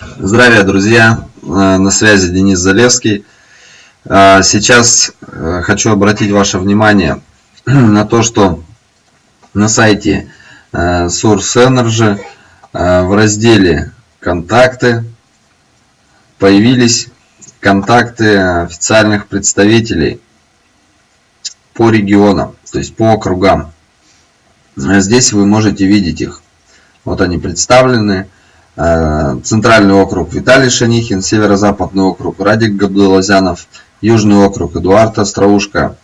Здравия, друзья! Э, на связи Денис Залевский. Э, сейчас э, хочу обратить ваше внимание на то, что на сайте Source Energy в разделе «Контакты» появились контакты официальных представителей по регионам, то есть по округам. Здесь вы можете видеть их. Вот они представлены. Э, Центральный округ Виталий Шанихин, Северо-Западный округ Радик Габдулазянов, Южный округ Эдуард Остроушка,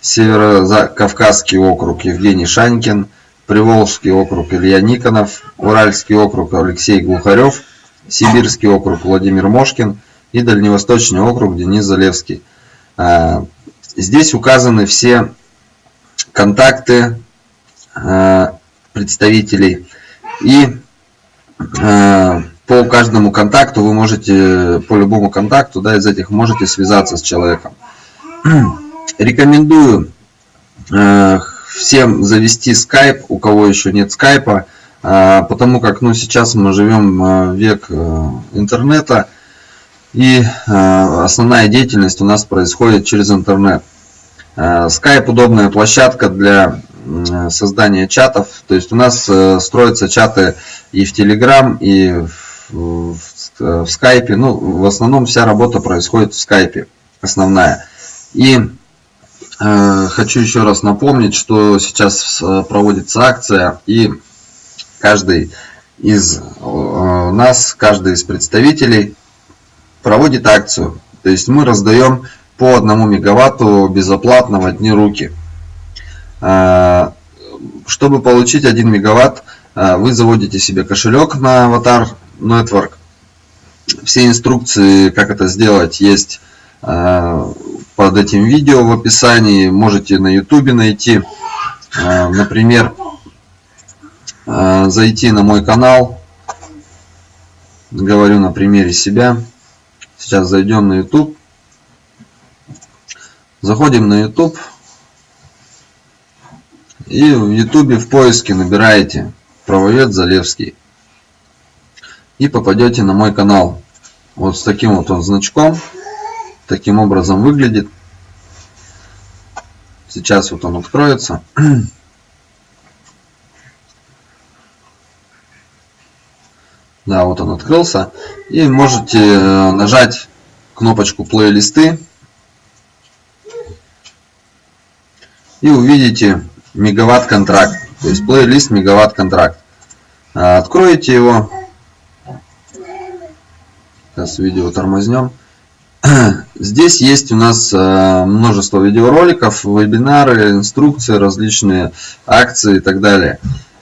Северо-Кавказский округ Евгений Шанькин, Приволжский округ Илья Никонов, Уральский округ Алексей Глухарев, Сибирский округ Владимир Мошкин и Дальневосточный округ Денис Залевский. Э, здесь указаны все контакты э, представителей и по каждому контакту вы можете, по любому контакту, да, из этих можете связаться с человеком. Рекомендую э, всем завести Skype, у кого еще нет скайпа, э, потому как ну, сейчас мы живем век интернета, и основная деятельность у нас происходит через интернет. Skype удобная площадка для создания чатов. То есть у нас э, строятся чаты и в Telegram, и в, в, в Skype. Ну, в основном вся работа происходит в Skype, основная. И э, хочу еще раз напомнить, что сейчас э, проводится акция, и каждый из э, нас, каждый из представителей проводит акцию. То есть мы раздаем по одному мегаватту безоплатно в одни руки. А, чтобы получить 1 мегаватт, вы заводите себе кошелек на Avatar Network. Все инструкции, как это сделать, есть а, под этим видео в описании. Можете на YouTube найти. Например, зайти на мой канал. Говорю на примере себя. Сейчас зайдем на YouTube. Заходим на YouTube. И в ютубе в поиске набираете правовед Залевский. И попадете на мой канал. Вот с таким вот он значком. Таким образом выглядит. Сейчас вот он откроется. Да, вот он открылся. И можете э, нажать кнопочку плейлисты. И увидите мегаватт контракт. То есть плейлист мегаватт контракт. А, откроете его. Сейчас видео тормознем. Здесь есть у нас а, множество видеороликов, вебинары, инструкции, различные акции и так далее.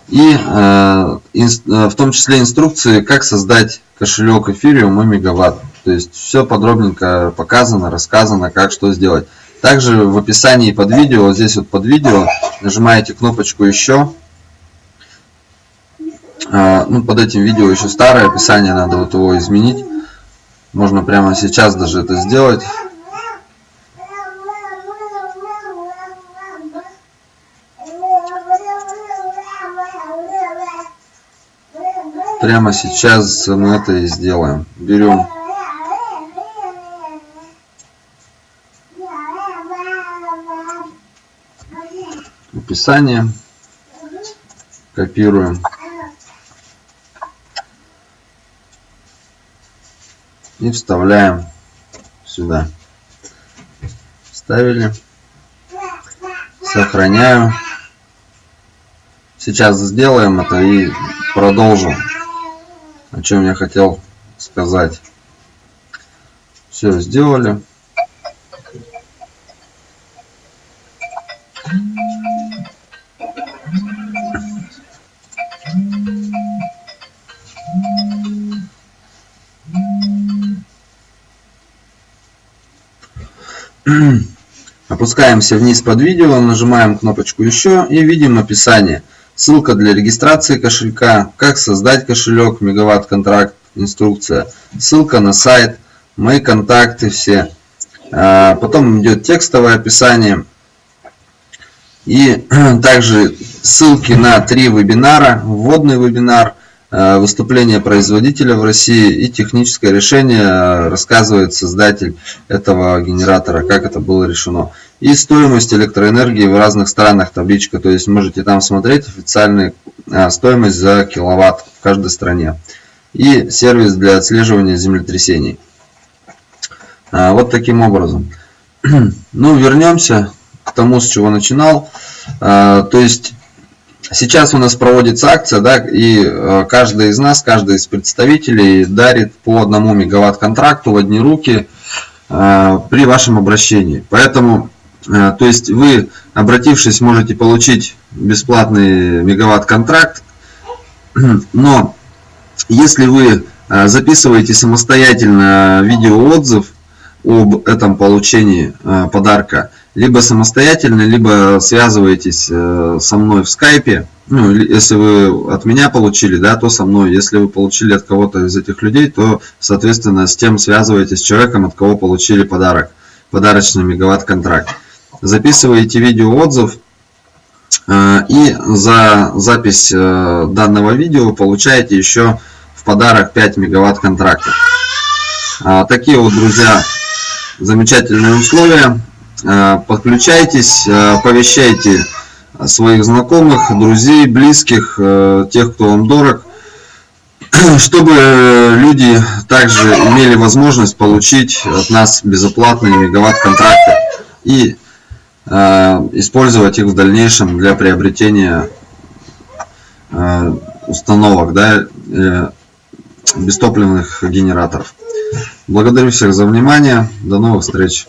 И а, в том числе инструкции, как создать кошелек эфириум и мегаватт. То есть все подробненько показано, рассказано, как что сделать. Также в описании под видео, вот здесь вот под видео, нажимаете кнопочку «Еще». А, ну, под этим видео еще старое описание, надо вот его изменить. Можно прямо сейчас даже это сделать. Прямо сейчас мы это и сделаем. Берем описание. Копируем. И вставляем сюда. Вставили. Сохраняю. Сейчас сделаем это и продолжим. О чем я хотел сказать. Все сделали. Опускаемся вниз под видео, нажимаем кнопочку «Еще» и видим описание. Ссылка для регистрации кошелька, как создать кошелек, мегаватт контракт, инструкция. Ссылка на сайт, мои контакты все. А, потом идет текстовое описание. И также ссылки на три вебинара. Вводный вебинар, выступление производителя в России и техническое решение рассказывает создатель этого генератора, как это было решено. И стоимость электроэнергии в разных странах табличка, то есть можете там смотреть официальную стоимость за киловатт в каждой стране. И сервис для отслеживания землетрясений. Вот таким образом. Ну, вернемся к тому, с чего начинал. То есть Сейчас у нас проводится акция, да, и э, каждый из нас, каждый из представителей дарит по одному мегаватт контракту в одни руки э, при вашем обращении. Поэтому, э, то есть вы, обратившись, можете получить бесплатный мегаватт контракт, но если вы записываете самостоятельно видеоотзыв об этом получении подарка, либо самостоятельно, либо связываетесь э, со мной в скайпе. Ну, если вы от меня получили, да, то со мной. Если вы получили от кого-то из этих людей, то, соответственно, с тем связываетесь с человеком, от кого получили подарок. Подарочный мегаватт-контракт. Записываете видеоотзыв, э, и за запись э, данного видео получаете еще в подарок 5 мегаватт контрактов. А, такие вот, друзья, замечательные условия. Э, подключайтесь, э, оповещайте своих знакомых, друзей, близких, э, тех, кто вам дорог, чтобы люди также имели возможность получить от нас безоплатные мегаватт-контракты и использовать их в дальнейшем для приобретения установок, да, бестопливных генераторов. Благодарю всех за внимание. До новых встреч.